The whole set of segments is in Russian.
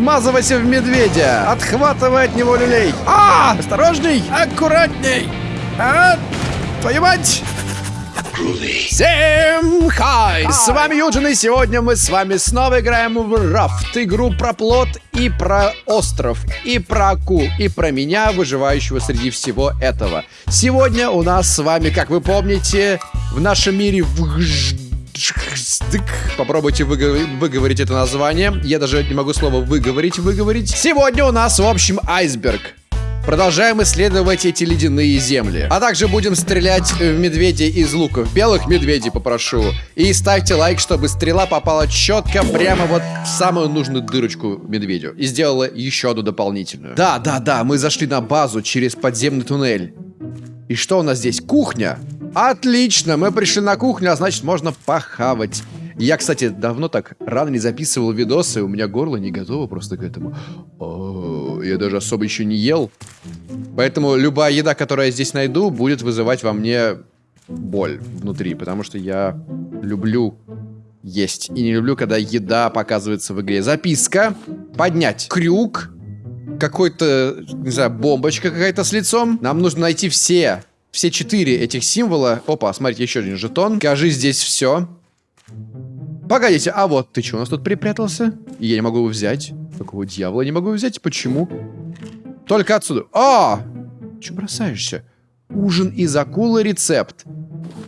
Вмазывайся в медведя! Отхватывай от него люлей! А! Осторожней! Аккуратней! А! Твою мать! Всем хай! С вами Юджин, и сегодня мы с вами снова играем в Рафт. Игру про плод и про остров, и про акул, и про меня, выживающего среди всего этого. Сегодня у нас с вами, как вы помните, в нашем мире Попробуйте выговор выговорить это название. Я даже не могу слово выговорить, выговорить. Сегодня у нас, в общем, айсберг. Продолжаем исследовать эти ледяные земли. А также будем стрелять в медведей из луков. Белых медведей попрошу. И ставьте лайк, чтобы стрела попала четко прямо вот в самую нужную дырочку медведю. И сделала еще одну дополнительную. Да, да, да, мы зашли на базу через подземный туннель. И что у нас здесь? Кухня. Отлично, мы пришли на кухню, а значит можно похавать. Я, кстати, давно так рано не записывал видосы, у меня горло не готово просто к этому. О, я даже особо еще не ел. Поэтому любая еда, которую я здесь найду, будет вызывать во мне боль внутри, потому что я люблю есть. И не люблю, когда еда показывается в игре. Записка. Поднять. Крюк. Какой-то, не знаю, бомбочка какая-то с лицом. Нам нужно найти все, все четыре этих символа. Опа, смотрите, еще один жетон. Кажи здесь все. Погодите, а вот ты что у нас тут припрятался? я не могу его взять. Какого дьявола не могу взять? Почему? Только отсюда. А! Че бросаешься? Ужин из акулы рецепт.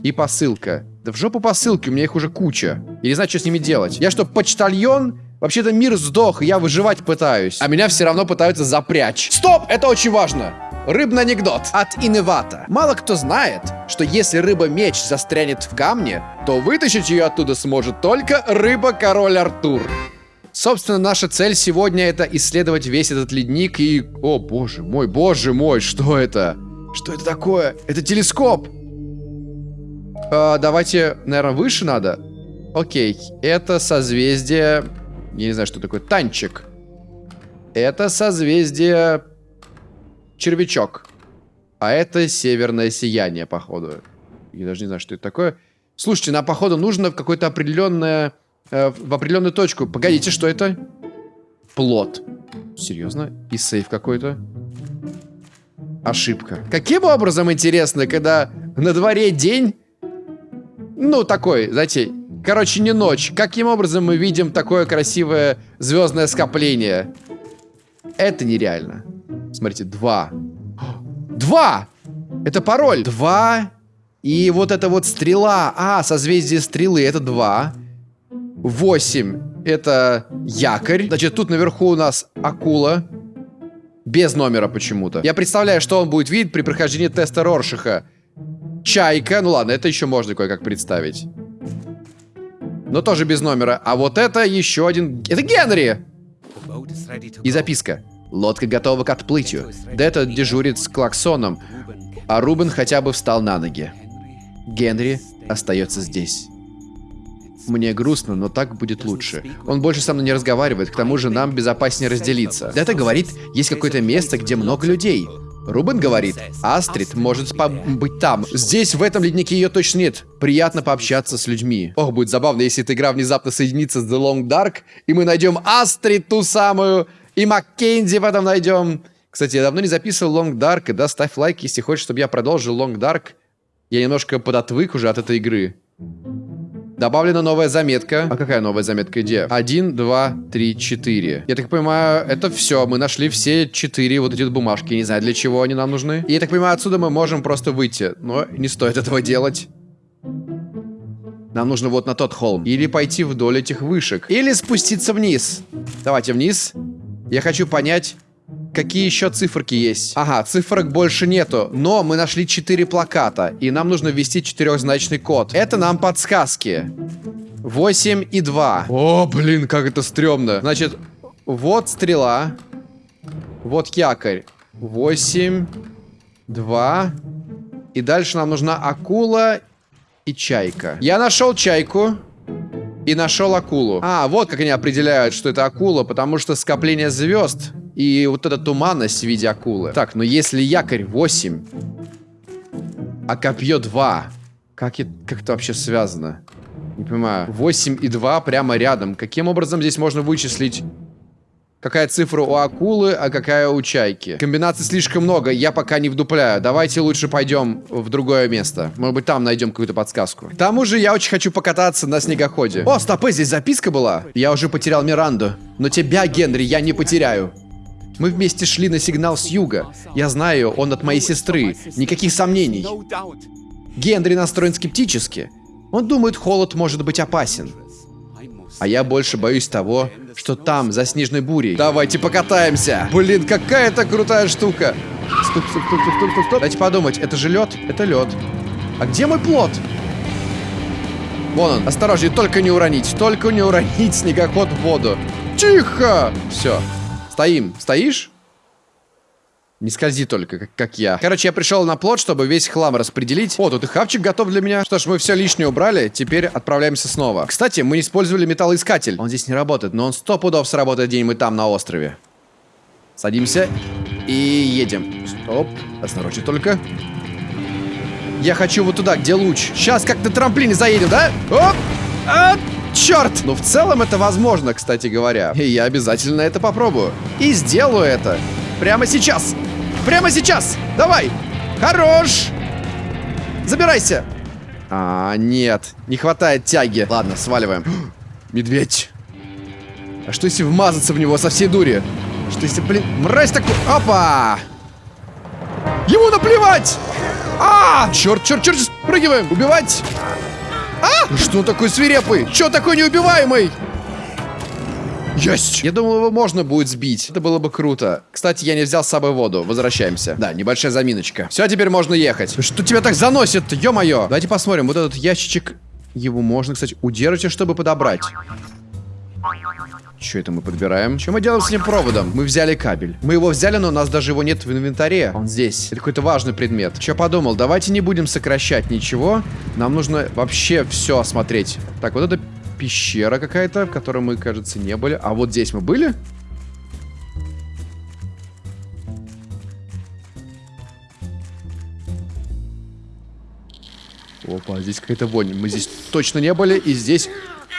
И посылка. Да в жопу посылки, у меня их уже куча. Я не знаю, что с ними делать. Я что, почтальон? Вообще-то мир сдох, я выживать пытаюсь. А меня все равно пытаются запрячь. Стоп! Это очень важно. Рыбный анекдот от Иневата. Мало кто знает, что если рыба-меч застрянет в камне, то вытащить ее оттуда сможет только рыба-король Артур. Собственно, наша цель сегодня это исследовать весь этот ледник и... О, боже мой, боже мой, что это? Что это такое? Это телескоп! А, давайте, наверное, выше надо. Окей, это созвездие... Я не знаю, что такое. Танчик. Это созвездие червячок. А это северное сияние, походу. Я даже не знаю, что это такое. Слушайте, нам, походу, нужно в какое-то определенное... Э, в определенную точку. Погодите, что это? Плод. Серьезно? И сейф какой-то? Ошибка. Каким образом, интересно, когда на дворе день... Ну, такой, знаете, короче, не ночь. Каким образом мы видим такое красивое звездное скопление? Это нереально. Смотрите, два. Два! Это пароль. Два. И вот это вот стрела. А, созвездие стрелы. Это два. Восемь. Это якорь. Значит, тут наверху у нас акула. Без номера почему-то. Я представляю, что он будет видеть при прохождении теста Роршиха. Чайка. Ну ладно, это еще можно кое-как представить. Но тоже без номера. А вот это еще один... Это Генри! И записка. Лодка готова к отплытию. Дета дежурит с клаксоном, а Рубен хотя бы встал на ноги. Генри остается здесь. Мне грустно, но так будет лучше. Он больше со мной не разговаривает, к тому же нам безопаснее разделиться. Дета говорит, есть какое-то место, где много людей. Рубен говорит, Астрид может быть там. Здесь, в этом леднике, ее точно нет. Приятно пообщаться с людьми. Ох, будет забавно, если эта игра внезапно соединится с The Long Dark, и мы найдем Астрид, ту самую, и Маккензи потом найдем. Кстати, я давно не записывал Long Dark, да, ставь лайк, если хочешь, чтобы я продолжил Long Dark. Я немножко подотвык уже от этой игры. Добавлена новая заметка. А какая новая заметка? Где? Один, два, три, четыре. Я так понимаю, это все. Мы нашли все четыре вот эти бумажки. Не знаю, для чего они нам нужны. И я так понимаю, отсюда мы можем просто выйти. Но не стоит этого делать. Нам нужно вот на тот холм. Или пойти вдоль этих вышек. Или спуститься вниз. Давайте вниз. Я хочу понять, какие еще циферки есть. Ага, цифрок больше нету, но мы нашли 4 плаката, и нам нужно ввести четырехзначный код. Это нам подсказки. 8 и 2. О, блин, как это стрёмно. Значит, вот стрела. Вот якорь. 8, 2. И дальше нам нужна акула и чайка. Я нашел чайку. И нашел акулу. А, вот как они определяют, что это акула, потому что скопление звезд и вот эта туманность в виде акулы. Так, но если якорь 8, а копье 2, как, это, как это вообще связано? Не понимаю. 8 и 2 прямо рядом. Каким образом здесь можно вычислить Какая цифра у акулы, а какая у чайки? Комбинаций слишком много, я пока не вдупляю. Давайте лучше пойдем в другое место. Может быть, там найдем какую-то подсказку. К тому же, я очень хочу покататься на снегоходе. О, стопы, здесь записка была. Я уже потерял Миранду. Но тебя, Генри, я не потеряю. Мы вместе шли на сигнал с юга. Я знаю, он от моей сестры. Никаких сомнений. Генри настроен скептически. Он думает, холод может быть опасен. А я больше боюсь того, что там, за снежной бурей. Давайте покатаемся. Блин, какая это крутая штука. Стоп, стоп, стоп, стоп, стоп, стоп. Дайте подумать, это же лед? Это лед. А где мой плод? Вон он. Осторожнее, только не уронить. Только не уронить снегоход в воду. Тихо! Все. Стоим. Стоишь? Не скользи только, как, как я. Короче, я пришел на плот, чтобы весь хлам распределить. О, тут и хавчик готов для меня. Что ж, мы все лишнее убрали. Теперь отправляемся снова. Кстати, мы не использовали металлоискатель. Он здесь не работает, но он сто пудов сработает день мы там, на острове. Садимся и едем. Стоп. Осторожнее только. Я хочу вот туда, где луч. Сейчас как на трамплине заедем, да? Оп! А, черт! Ну, в целом это возможно, кстати говоря. И я обязательно это попробую. И сделаю это. Прямо сейчас. Прямо сейчас! Давай! Хорош! Забирайся! А, нет. Не хватает тяги. Ладно, сваливаем. Медведь. А что если вмазаться в него со всей дури? Что если, блин, мразь такой... Опа! Ему наплевать! А! Черт, черт, черт, спрыгиваем! Убивать! А! Что такой свирепый? Че такой неубиваемый? Есть! Я думал, его можно будет сбить. Это было бы круто. Кстати, я не взял с собой воду. Возвращаемся. Да, небольшая заминочка. Все, теперь можно ехать. Что тебя так заносит Ё-моё! Давайте посмотрим. Вот этот ящичек... Его можно, кстати, удерживать, чтобы подобрать. Что это мы подбираем? Что мы делаем с этим проводом? Мы взяли кабель. Мы его взяли, но у нас даже его нет в инвентаре. Он здесь. Это какой-то важный предмет. Что подумал? Давайте не будем сокращать ничего. Нам нужно вообще все осмотреть. Так, вот это пещера какая-то, в которой мы, кажется, не были. А вот здесь мы были? Опа, здесь какая-то вонь. Мы здесь точно не были, и здесь...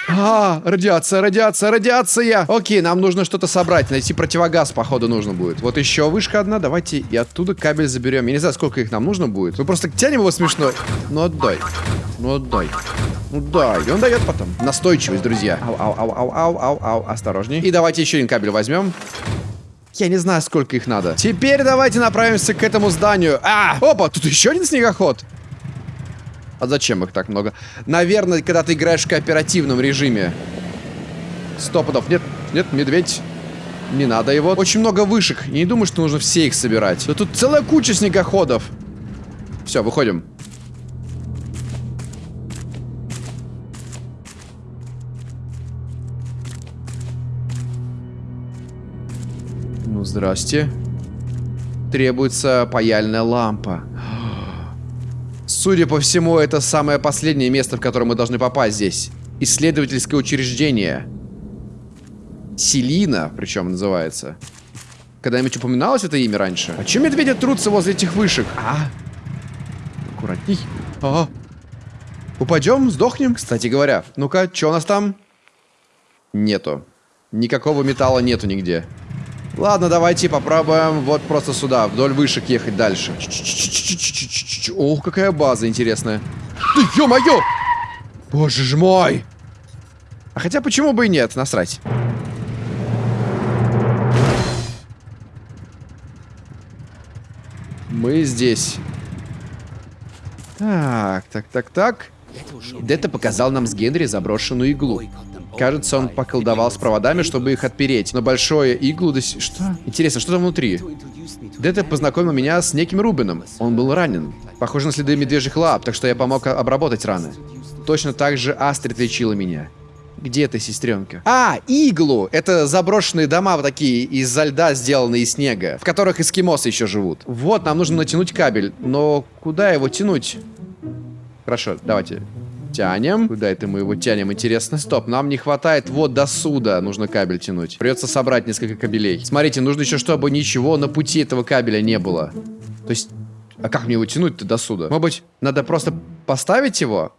А, радиация, радиация, радиация! Окей, нам нужно что-то собрать. Найти противогаз, походу, нужно будет. Вот еще вышка одна. Давайте и оттуда кабель заберем. Я не знаю, сколько их нам нужно будет. Мы просто тянем его смешно. Ну отдай. Ну отдай. Ну да, и он дает потом. Настойчивость, друзья. Ау, ау, ау, ау, ау, ау, ау. Осторожней. И давайте еще один кабель возьмем. Я не знаю, сколько их надо. Теперь давайте направимся к этому зданию. А, опа, тут еще один снегоход. А зачем их так много? Наверное, когда ты играешь в кооперативном режиме. Стопудов. Нет, нет, медведь. Не надо его. Очень много вышек. Я не думаю, что нужно все их собирать. Да тут целая куча снегоходов. Все, выходим. Здрасте. Требуется паяльная лампа. Судя по всему, это самое последнее место, в которое мы должны попасть здесь. Исследовательское учреждение. Селина, причем называется. Когда-нибудь упоминалось это имя раньше? А чем медведи трутся возле этих вышек? А? Аккуратней. А. Упадем, сдохнем. Кстати говоря, ну-ка, что у нас там? Нету. Никакого металла нету нигде. Ладно, давайте попробуем вот просто сюда, вдоль вышек ехать дальше. Ох, какая база интересная. Да ё-моё! Боже ж мой! А хотя почему бы и нет, насрать. Мы здесь. Так, так, так, так. Дета показал нам с Генри заброшенную иглу. Кажется, он поколдовал с проводами, чтобы их отпереть. Но большое иглу до. Что? Интересно, что там внутри? Дета познакомил меня с неким Рубином. Он был ранен. Похоже на следы медвежьих лап, так что я помог обработать раны. Точно так же Астрид лечила меня. Где ты, сестренка? А, иглу! Это заброшенные дома вот такие, из-за льда сделанные из снега, в которых эскимосы еще живут. Вот, нам нужно натянуть кабель. Но куда его тянуть? Хорошо, давайте. Тянем. Куда это мы его тянем, интересно? Стоп, нам не хватает вот до суда. Нужно кабель тянуть. Придется собрать несколько кабелей. Смотрите, нужно еще, чтобы ничего на пути этого кабеля не было. То есть... А как мне его тянуть-то до суда? Может быть, надо просто поставить его?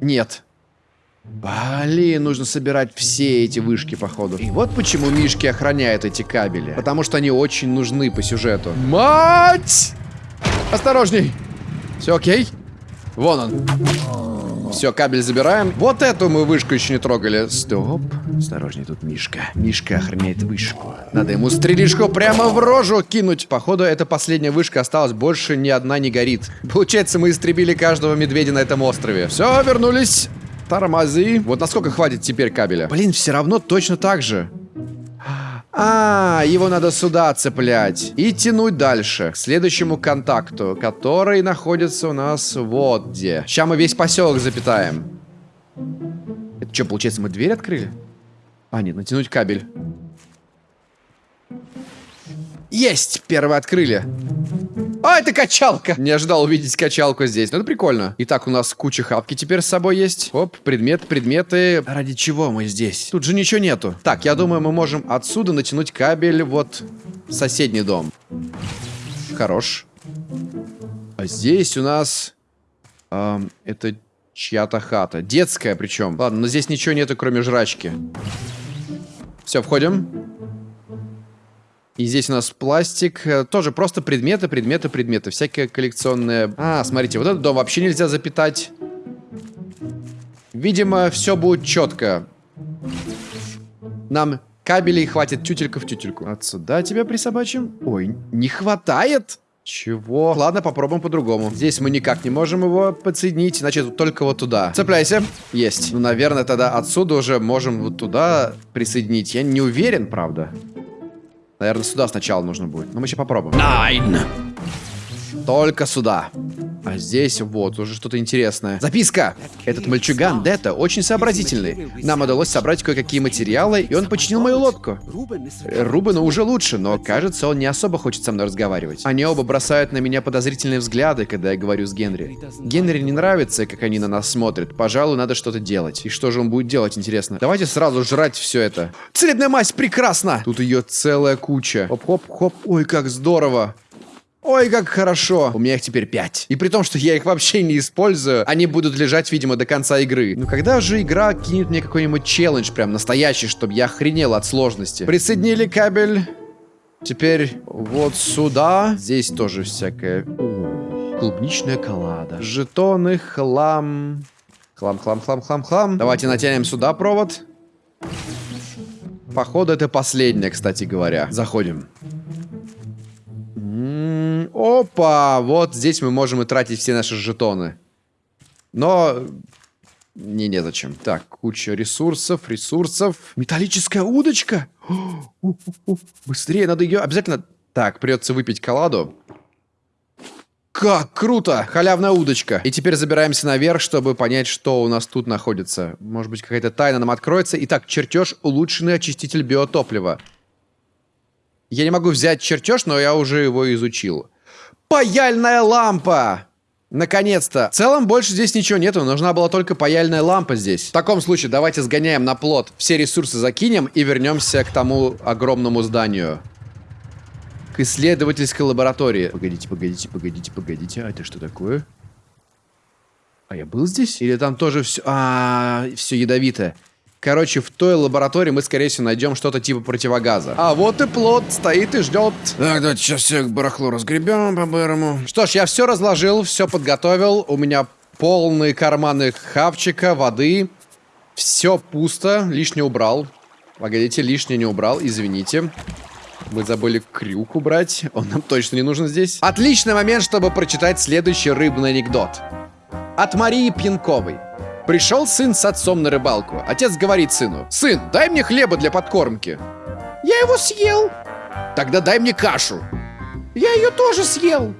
Нет. Блин, нужно собирать все эти вышки, походу. И вот почему Мишки охраняют эти кабели. Потому что они очень нужны по сюжету. Мать! Осторожней! Все окей? Вон он. Все, кабель забираем. Вот эту мы вышку еще не трогали. Стоп. Осторожней, тут Мишка. Мишка охраняет вышку. Надо ему стрелишку прямо в рожу кинуть. Походу, эта последняя вышка осталась. Больше ни одна не горит. Получается, мы истребили каждого медведя на этом острове. Все, вернулись. Тормози. Вот насколько хватит теперь кабеля? Блин, все равно точно так же. А, его надо сюда цеплять. И тянуть дальше. К следующему контакту, который находится у нас вот где. Сейчас мы весь поселок запитаем. Это что, получается, мы дверь открыли? А, нет, натянуть кабель. Есть! Первый открыли. А, это качалка! Не ожидал увидеть качалку здесь. Ну, это прикольно. Итак, у нас куча хапки теперь с собой есть. Оп, предмет, предметы. Ради чего мы здесь? Тут же ничего нету. Так, я думаю, мы можем отсюда натянуть кабель вот в соседний дом. Хорош. А здесь у нас... Эм, это чья-то хата. Детская причем. Ладно, но здесь ничего нету, кроме жрачки. Все, входим. И здесь у нас пластик. Э, тоже просто предметы, предметы, предметы. Всякие коллекционные... А, смотрите, вот этот дом вообще нельзя запитать. Видимо, все будет четко. Нам кабелей хватит тютелька в тютельку. Отсюда тебя присобачим? Ой, не хватает? Чего? Ладно, попробуем по-другому. Здесь мы никак не можем его подсоединить, значит, только вот туда. Цепляйся. Есть. Ну, наверное, тогда отсюда уже можем вот туда присоединить. Я не уверен, правда. Наверное, сюда сначала нужно будет. Но мы еще попробуем. Найн! Только сюда. А здесь вот уже что-то интересное. Записка! Этот мальчуган Дета очень сообразительный. Нам удалось собрать кое-какие материалы, и он починил мою лодку. Рубену уже лучше, но кажется, он не особо хочет со мной разговаривать. Они оба бросают на меня подозрительные взгляды, когда я говорю с Генри. Генри не нравится, как они на нас смотрят. Пожалуй, надо что-то делать. И что же он будет делать, интересно? Давайте сразу жрать все это. Целебная мазь, прекрасно! Тут ее целая куча. Хоп-хоп-хоп. Ой, как здорово. Ой, как хорошо. У меня их теперь пять. И при том, что я их вообще не использую, они будут лежать, видимо, до конца игры. Ну когда же игра кинет мне какой-нибудь челлендж, прям настоящий, чтобы я охренел от сложности? Присоединили кабель. Теперь вот сюда. Здесь тоже всякое... О, клубничная коллада. Жетоны, хлам. Хлам, хлам, хлам, хлам, хлам. Давайте натянем сюда провод. Походу, это последнее, кстати говоря. Заходим. Опа! Вот здесь мы можем и тратить все наши жетоны. Но... Не, незачем. Так, куча ресурсов, ресурсов. Металлическая удочка! Быстрее, надо ее обязательно... Так, придется выпить коладу. Как круто! Халявная удочка. И теперь забираемся наверх, чтобы понять, что у нас тут находится. Может быть, какая-то тайна нам откроется. Итак, чертеж улучшенный очиститель биотоплива. Я не могу взять чертеж, но я уже его изучил. Паяльная лампа! Наконец-то. В целом больше здесь ничего нету, нужна была только паяльная лампа здесь. В таком случае давайте сгоняем на плот, все ресурсы закинем и вернемся к тому огромному зданию. К исследовательской лаборатории. Погодите, погодите, погодите, погодите. А это что такое? А я был здесь? Или там тоже все... А, все ядовитое. Короче, в той лаборатории мы, скорее всего, найдем что-то типа противогаза. А вот и плод стоит и ждет. Так, давайте сейчас все барахло разгребем по-бырому. Что ж, я все разложил, все подготовил. У меня полные карманы хавчика, воды. Все пусто, лишнее убрал. Погодите, лишнее не убрал, извините. Мы забыли крюк убрать. Он нам точно не нужен здесь. Отличный момент, чтобы прочитать следующий рыбный анекдот. От Марии Пьянковой. Пришел сын с отцом на рыбалку. Отец говорит сыну, «Сын, дай мне хлеба для подкормки». «Я его съел». «Тогда дай мне кашу». «Я ее тоже съел».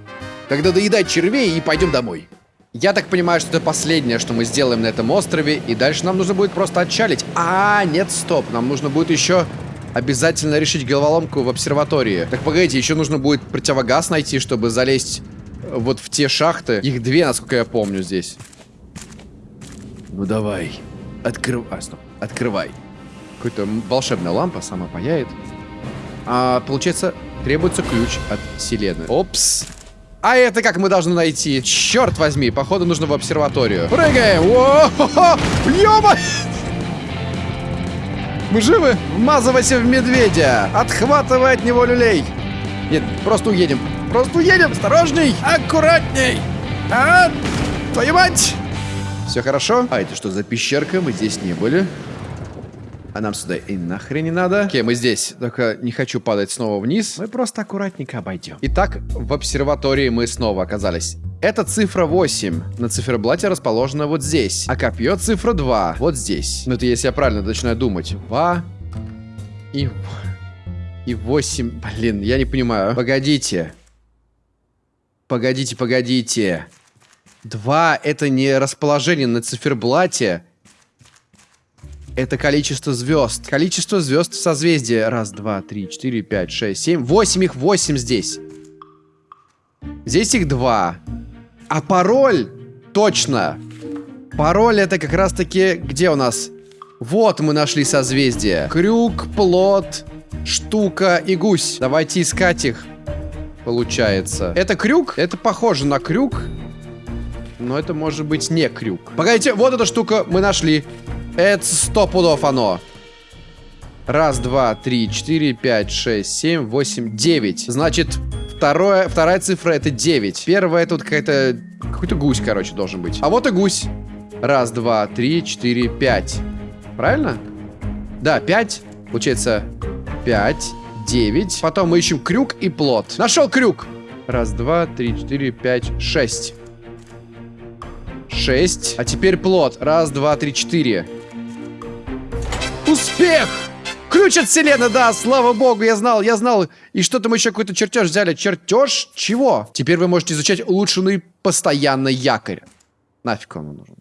«Тогда доедай червей и пойдем домой». Я так понимаю, что это последнее, что мы сделаем на этом острове, и дальше нам нужно будет просто отчалить. А, нет, стоп, нам нужно будет еще обязательно решить головоломку в обсерватории. Так, погодите, еще нужно будет противогаз найти, чтобы залезть вот в те шахты. Их две, насколько я помню, здесь. Ну давай. Открывай. А, стоп. Открывай. Какая-то волшебная лампа сама паяет. А, получается, требуется ключ от Селены. Опс. А это как мы должны найти? Черт возьми, походу нужно в обсерваторию. Прыгаем! Ёма! Мы живы? Вмазывайся в медведя! Отхватывай от него люлей! Нет, просто уедем. Просто уедем! Осторожней! Аккуратней! А, твою мать! Все хорошо? А это что за пещерка? Мы здесь не были. А нам сюда и нахрен не надо. Окей, мы здесь. Только не хочу падать снова вниз. Мы просто аккуратненько обойдем. Итак, в обсерватории мы снова оказались. Это цифра 8. На циферблате расположена вот здесь. А копье цифра 2. Вот здесь. Ну это если я правильно начинаю думать. 2 и... И 8. Блин, я не понимаю. Погодите. Погодите, погодите. 2 это не расположение на циферблате. Это количество звезд. Количество звезд в созвездии. Раз, два, три, четыре, пять, шесть, семь. Восемь их, восемь здесь. Здесь их два. А пароль? Точно. Пароль это как раз таки... Где у нас? Вот мы нашли созвездие. Крюк, плод, штука и гусь. Давайте искать их. Получается. Это крюк? Это похоже на крюк. Но это может быть не крюк. Погодите, вот эта штука мы нашли. Это сто пудов оно. Раз, два, три, четыре, пять, шесть, семь, восемь, девять. Значит, второе, вторая цифра это девять. Первая это вот какая-то... Какой-то гусь, короче, должен быть. А вот и гусь. Раз, два, три, четыре, пять. Правильно? Да, пять. Получается, пять, девять. Потом мы ищем крюк и плод. Нашел крюк. Раз, два, три, четыре, пять, шесть. Шесть. А теперь плод. Раз, два, три, четыре. Успех! Ключ от вселенной, да, слава богу, я знал, я знал. И что-то мы еще какой-то чертеж взяли. Чертеж чего? Теперь вы можете изучать улучшенный постоянный якорь. Нафиг он нужен?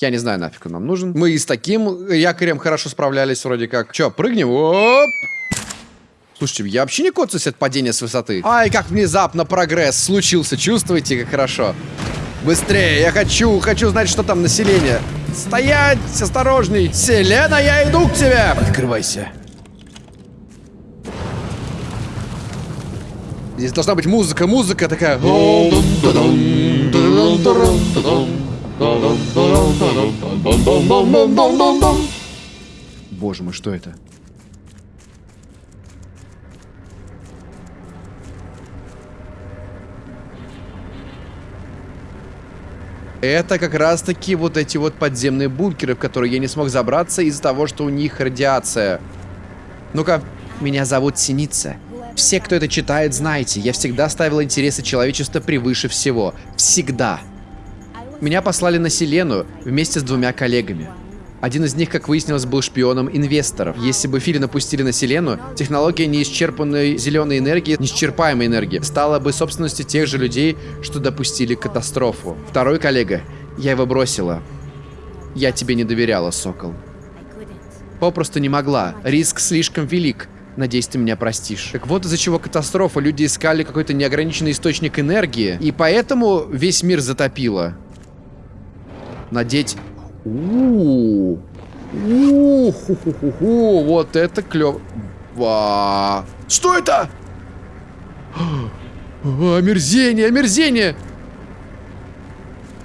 Я не знаю, нафиг он нам нужен. Мы и с таким якорем хорошо справлялись вроде как. Че, прыгнем? Оп! Слушайте, я вообще не коцаюсь от падения с высоты. Ай, как внезапно прогресс случился. Чувствуете, как хорошо? Быстрее, я хочу, хочу знать, что там население. Стоять, осторожней. Селена, я иду к тебе. Открывайся. Здесь должна быть музыка, музыка такая. Боже мой, что это? Это как раз-таки вот эти вот подземные бункеры, в которые я не смог забраться из-за того, что у них радиация. Ну-ка. Меня зовут Синица. Все, кто это читает, знаете, я всегда ставил интересы человечества превыше всего. Всегда. Меня послали на Селену вместе с двумя коллегами. Один из них, как выяснилось, был шпионом инвесторов. Если бы Фили напустили на Селену, технология неисчерпанной зеленой энергии, неисчерпаемой энергии, стала бы собственностью тех же людей, что допустили катастрофу. Второй коллега. Я его бросила. Я тебе не доверяла, Сокол. Попросту не могла. Риск слишком велик. Надеюсь, ты меня простишь. Так вот из-за чего катастрофа. Люди искали какой-то неограниченный источник энергии. И поэтому весь мир затопило. Надеть у у Вот это клево. Что это? Омерзение, омерзение!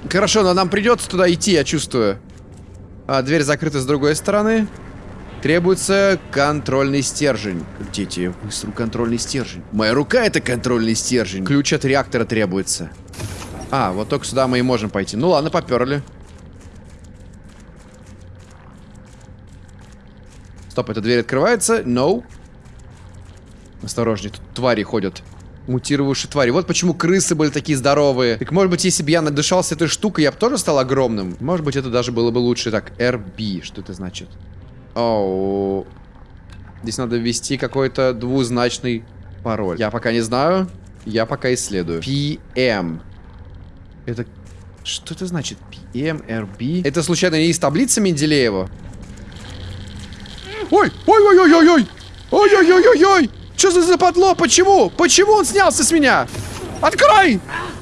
Хорошо, но нам придется туда идти, я чувствую. А, дверь закрыта с другой стороны. Требуется контрольный стержень. Крутите быстро контрольный стержень. Моя рука это контрольный стержень. Ключ от реактора требуется. А, вот только сюда мы и можем пойти. Ну ладно, поперли. Стоп, эта дверь открывается? No. Осторожней, тут твари ходят. Мутировавшие твари. Вот почему крысы были такие здоровые. Так может быть, если бы я надышался этой штукой, я бы тоже стал огромным? Может быть, это даже было бы лучше. Так, RB, что это значит? Оу. Здесь надо ввести какой-то двузначный пароль. Я пока не знаю. Я пока исследую. PM. Это... Что это значит? PM, RB? Это случайно не из таблицы Менделеева? Ой, ой, ой, ой, ой, ой. Ой, ой, ой, ой, ой. Что за западло? Почему? Почему он снялся с меня? Открой!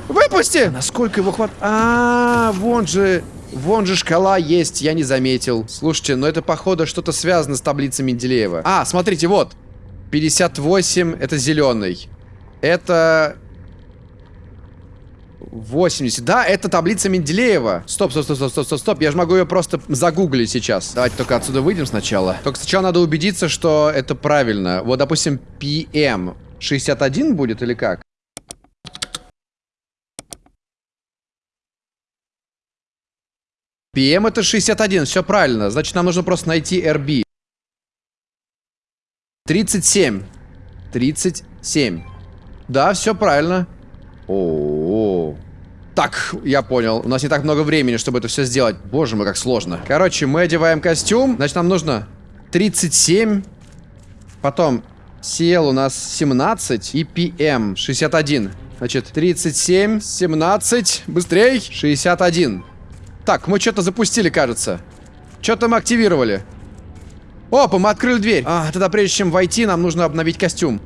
Выпусти! насколько его хват... А, -а, а, вон же... Вон же шкала есть, я не заметил. Слушайте, но это, походу, что-то связано с таблицей Менделеева. А, смотрите, вот. 58 это зеленый. Это... 80. Да, это таблица Менделеева. Стоп, стоп, стоп, стоп, стоп, стоп, стоп. Я же могу ее просто загуглить сейчас. Давайте только отсюда выйдем сначала. Только сначала надо убедиться, что это правильно. Вот, допустим, PM 61 будет или как? PM это 61, все правильно. Значит, нам нужно просто найти RB. 37. 37. Да, все правильно. О, -о, -о. Так, я понял. У нас не так много времени, чтобы это все сделать. Боже мой, как сложно. Короче, мы одеваем костюм. Значит, нам нужно 37. Потом CL у нас 17 и PM 61. Значит, 37, 17, быстрей, 61. Так, мы что-то запустили, кажется. Что-то мы активировали. Опа, мы открыли дверь. А, тогда прежде чем войти, нам нужно обновить костюм.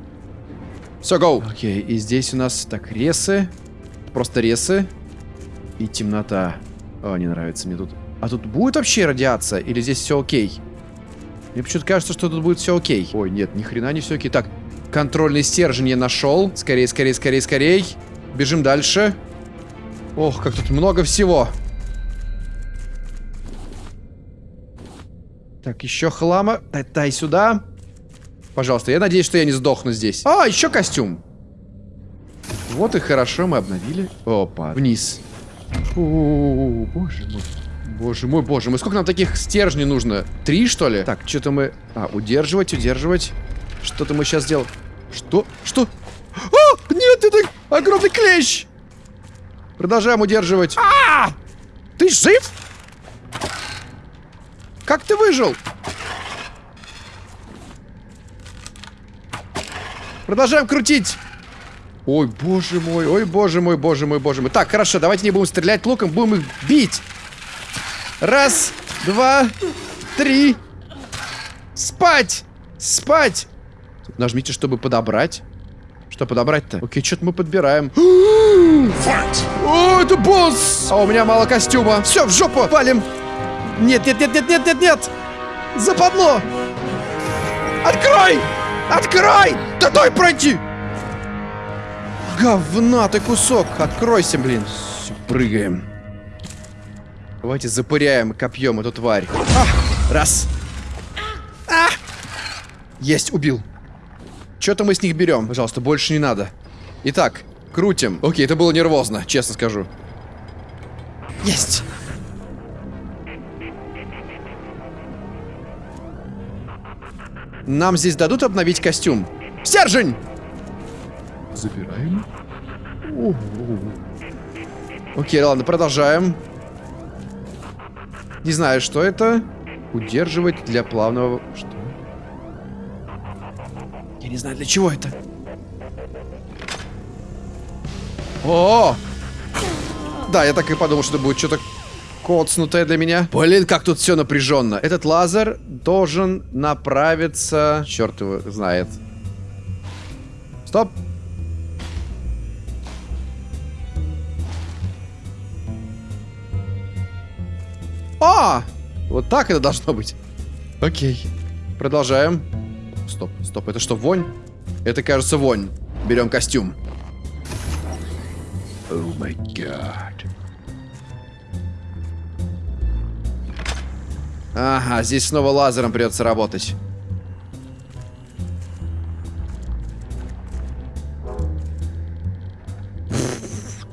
Все, гоу. Окей, и здесь у нас, так, ресы. Просто ресы. И темнота. О, не нравится мне тут. А тут будет вообще радиация? Или здесь все окей? Мне почему-то кажется, что тут будет все окей. Ой, нет, ни хрена не все окей. Так, контрольный стержень я нашел. Скорее, скорее, скорее, скорее. Бежим дальше. Ох, как тут много всего. Так, еще хлама. Дай, дай сюда. Пожалуйста, я надеюсь, что я не сдохну здесь. А, еще костюм. Вот и хорошо, мы обновили. Опа, вниз. О, -о, -о, боже мой. Боже мой, боже мой. Сколько нам таких стержней нужно? Три, что ли? Так, что-то мы... А, удерживать, удерживать. Что-то мы сейчас сделаем. Что? Что? А! Нет, это огромный клещ! Продолжаем удерживать. А! Ты жив? Как ты выжил? Продолжаем крутить. Ой, боже мой, ой, боже мой, боже мой, боже мой. Так, хорошо, давайте не будем стрелять луком, будем их бить. Раз, два, три. Спать! Спать! Нажмите, чтобы подобрать. Что подобрать-то? Окей, что-то мы подбираем. О, это босс! А у меня мало костюма. Все, в жопу, валим. Нет, нет, нет, нет, нет, нет, нет. Западло. Открой! Открой! Да дай пройти! Говна ты кусок! Откройся, блин! Все, прыгаем. Давайте запыряем копьем эту тварь. А, раз. А! Есть, убил. Что-то мы с них берем. Пожалуйста, больше не надо. Итак, крутим. Окей, это было нервозно, честно скажу. Есть. Нам здесь дадут обновить костюм. Стержень! Забираем. Окей, ладно, продолжаем. Не знаю, что это. Удерживать для плавного... Что? Я не знаю, для чего это. О! Да, я так и подумал, что это будет что-то коцнутое для меня. Блин, как тут все напряженно. Этот лазер должен направиться... Черт его знает. Стоп. А! Вот так это должно быть. Окей. Продолжаем. Стоп, стоп, это что, вонь? Это, кажется, вонь. Берем костюм. О май гад. Ага, здесь снова лазером придется работать.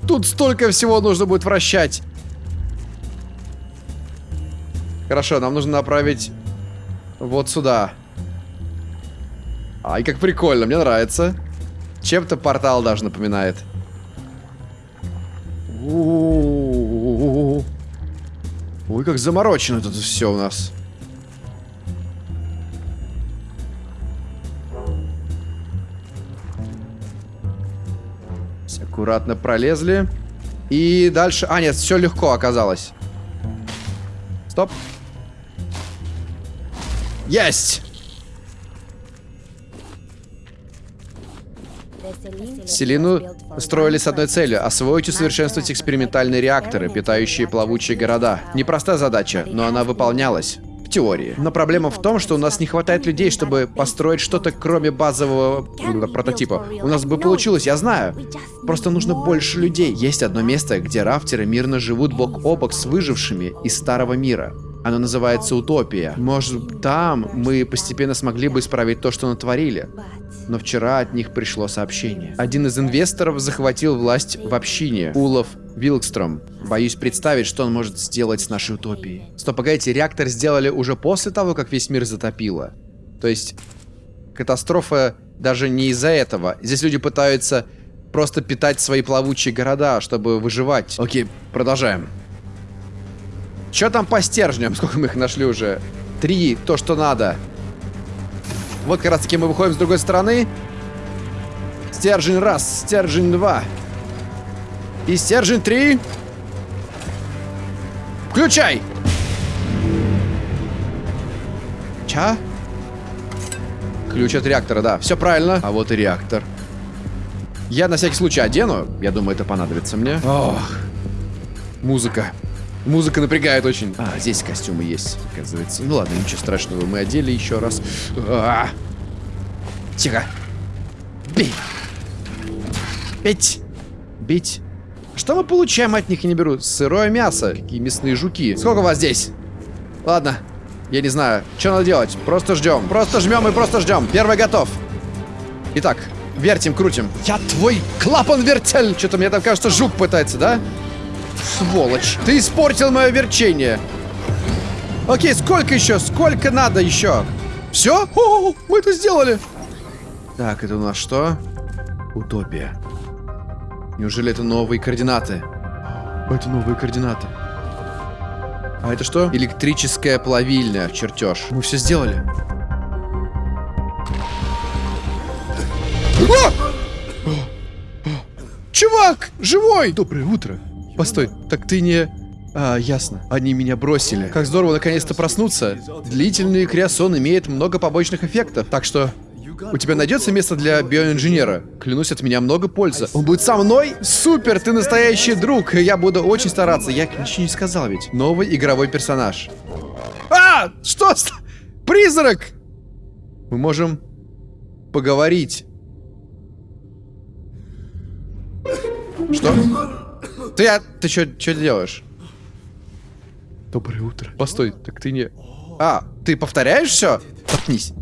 Тут столько всего нужно будет вращать. Хорошо, нам нужно направить вот сюда. Ай, как прикольно, мне нравится. Чем-то портал даже напоминает. У -у -у. Ой, как заморочено тут все у нас. Аккуратно пролезли. И дальше... А, нет, все легко оказалось. Стоп. Есть! Селину строили с одной целью – освоить и усовершенствовать экспериментальные реакторы, питающие плавучие города. Непростая задача, но она выполнялась. Теории. Но проблема в том, что у нас не хватает людей, чтобы построить что-то кроме базового прототипа. У нас бы получилось, я знаю. Просто нужно больше людей. Есть одно место, где рафтеры мирно живут бок о бок с выжившими из старого мира. Оно называется Утопия. Может, там мы постепенно смогли бы исправить то, что натворили. Но вчера от них пришло сообщение. Один из инвесторов захватил власть в общине. Улов Вилкстром. Боюсь представить, что он может сделать с нашей утопией. Стоп, погодите, реактор сделали уже после того, как весь мир затопило. То есть, катастрофа даже не из-за этого. Здесь люди пытаются просто питать свои плавучие города, чтобы выживать. Окей, продолжаем. Что там по стержням? Сколько мы их нашли уже? Три, то, что надо. Вот как раз таки мы выходим с другой стороны. Стержень раз, стержень два. И стержень три. Включай! Ча? Ключ от реактора, да. Все правильно. А вот и реактор. Я на всякий случай одену. Я думаю, это понадобится мне. Ох. Музыка. Музыка напрягает очень. А, здесь костюмы есть, оказывается. Ну ладно, ничего страшного. Мы одели еще раз. А -а -а. Тихо. Бей. Бить. Бить. Что мы получаем от них, я не беру? Сырое мясо. Какие мясные жуки. Сколько вас здесь? Ладно. Я не знаю. Что надо делать? Просто ждем. Просто жмем и просто ждем. Первый готов. Итак, вертим, крутим. Я твой клапан-вертель. Что-то мне там кажется, жук пытается, да? Сволочь. Ты испортил мое верчение. Окей, сколько еще? Сколько надо еще? Все? О, мы это сделали. Так, это у нас что? Утопия. Неужели это новые координаты? Это новые координаты. А это что? Электрическая плавильня, чертеж. Мы все сделали. О! Чувак, живой! Доброе утро. Постой, так ты не... А, ясно. Они меня бросили. Как здорово наконец-то проснуться. Длительный криосон имеет много побочных эффектов, так что... У тебя найдется место для биоинженера? Клянусь, от меня много пользы. Он будет со мной? Супер, ты настоящий друг. Я буду очень стараться. Я ничего не сказал ведь. Новый игровой персонаж. А! Что? Призрак! Мы можем поговорить. Что? Ты, а, ты что делаешь? Доброе утро. Постой, так ты не... А, ты повторяешь все? Заткнись.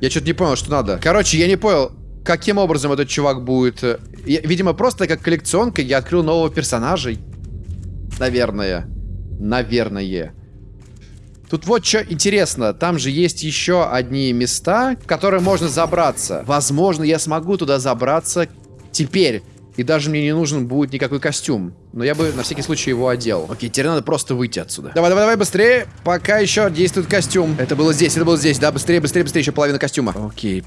Я что-то не понял, что надо. Короче, я не понял, каким образом этот чувак будет... Э, я, видимо, просто как коллекционка я открыл нового персонажа. Наверное. Наверное. Тут вот что интересно. Там же есть еще одни места, в которые можно забраться. Возможно, я смогу туда забраться теперь. И даже мне не нужен будет никакой костюм. Но я бы на всякий случай его одел. Окей, теперь надо просто выйти отсюда. Давай, давай, давай, быстрее. Пока еще действует костюм. Это было здесь, это было здесь. Да, быстрее, быстрее, быстрее. Еще половина костюма. Окей.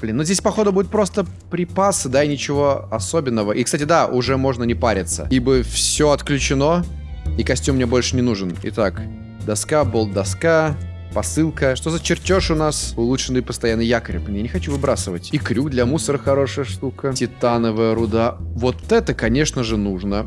Блин, ну здесь, походу, будет просто припасы, да, и ничего особенного. И, кстати, да, уже можно не париться. Ибо все отключено, и костюм мне больше не нужен. Итак, доска, болт-доска, Посылка. Что за чертеж у нас? Улучшенный постоянный якорь. Я не хочу выбрасывать. И крюк для мусора хорошая штука. Титановая руда. Вот это, конечно же, нужно.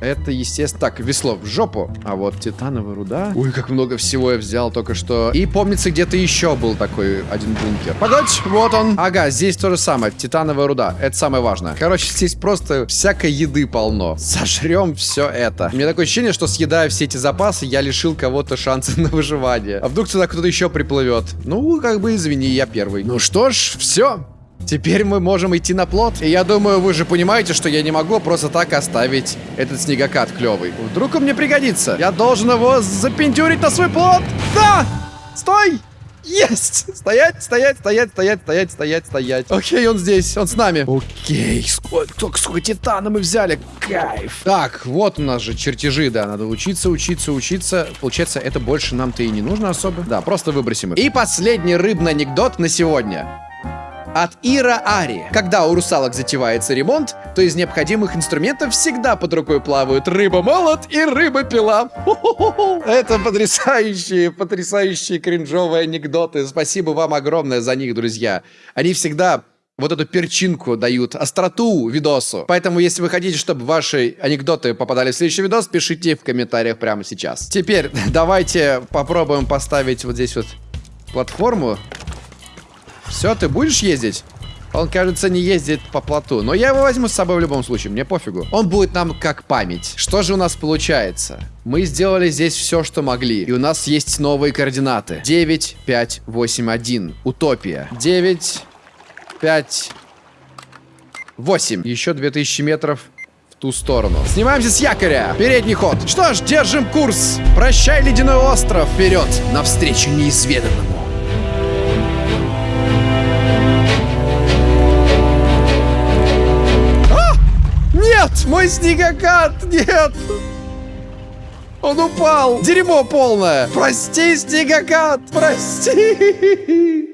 Это, естественно... Так, весло в жопу. А вот титановая руда. Ой, как много всего я взял только что. И помнится, где-то еще был такой один бункер. Погодь, вот он. Ага, здесь то же самое. Титановая руда. Это самое важное. Короче, здесь просто всякой еды полно. Сожрем все это. У меня такое ощущение, что съедая все эти запасы, я лишил кого-то шанса на выживание. А вдруг сюда кто-то еще приплывет? Ну, как бы извини, я первый. Ну что ж, все. Теперь мы можем идти на плот. И я думаю, вы же понимаете, что я не могу просто так оставить этот снегокат клевый. Вдруг он мне пригодится. Я должен его запентюрить на свой плот. Да! Стой! Есть! Стоять, стоять, стоять, стоять, стоять, стоять, стоять. Окей, он здесь, он с нами. Окей, сколько, сколько, сколько титана мы взяли. Кайф. Так, вот у нас же чертежи, да, надо учиться, учиться, учиться. Получается, это больше нам-то и не нужно особо. Да, просто выбросим их. И последний рыбный анекдот на сегодня от Ира Ари. Когда у русалок затевается ремонт, то из необходимых инструментов всегда под рукой плавают рыба-молот и рыба-пила. Это потрясающие, потрясающие кринжовые анекдоты. Спасибо вам огромное за них, друзья. Они всегда вот эту перчинку дают, остроту видосу. Поэтому, если вы хотите, чтобы ваши анекдоты попадали в следующий видос, пишите в комментариях прямо сейчас. Теперь давайте попробуем поставить вот здесь вот платформу. Все, ты будешь ездить? Он, кажется, не ездит по плоту. Но я его возьму с собой в любом случае, мне пофигу. Он будет нам как память. Что же у нас получается? Мы сделали здесь все, что могли. И у нас есть новые координаты. 9, 5, 8, 1. Утопия. 9, 5, 8. Еще 2000 метров в ту сторону. Снимаемся с якоря. Передний ход. Что ж, держим курс. Прощай, ледяной остров. Вперед, навстречу неизведанному. Нет, мой снегокат, нет. Он упал. Дерьмо полное. Прости, снегокат, прости.